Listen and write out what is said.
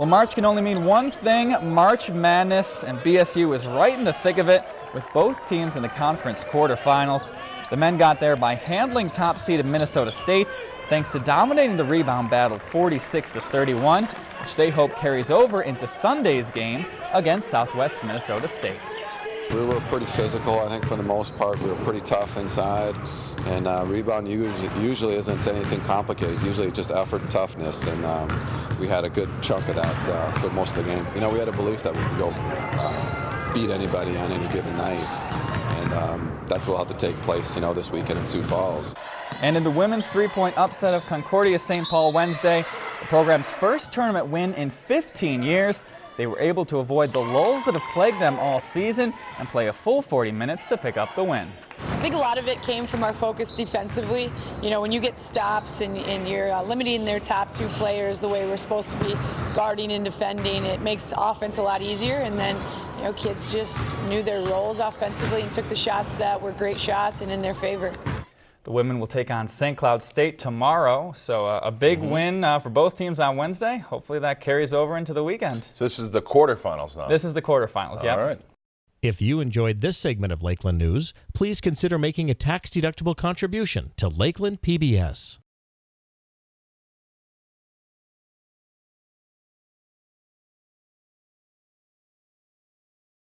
Well, March can only mean one thing, March Madness, and BSU is right in the thick of it with both teams in the conference quarterfinals. The men got there by handling top seeded Minnesota State thanks to dominating the rebound battle 46 to 31, which they hope carries over into Sunday's game against Southwest Minnesota State. We were pretty physical, I think, for the most part. We were pretty tough inside, and uh, rebound usually, usually isn't anything complicated. Usually just effort and toughness, and um, we had a good chunk of that uh, for most of the game. You know, we had a belief that we could go uh, beat anybody on any given night, and um, that's what will have to take place, you know, this weekend in Sioux Falls. And in the women's three-point upset of Concordia St. Paul Wednesday, the program's first tournament win in 15 years, they were able to avoid the lulls that have plagued them all season and play a full 40 minutes to pick up the win. I think a lot of it came from our focus defensively. You know, when you get stops and, and you're uh, limiting their top two players the way we're supposed to be guarding and defending, it makes offense a lot easier. And then, you know, kids just knew their roles offensively and took the shots that were great shots and in their favor. The women will take on St. Cloud State tomorrow, so uh, a big mm -hmm. win uh, for both teams on Wednesday. Hopefully that carries over into the weekend. So this is the quarterfinals now? This is the quarterfinals, yeah. All right. If you enjoyed this segment of Lakeland News, please consider making a tax-deductible contribution to Lakeland PBS.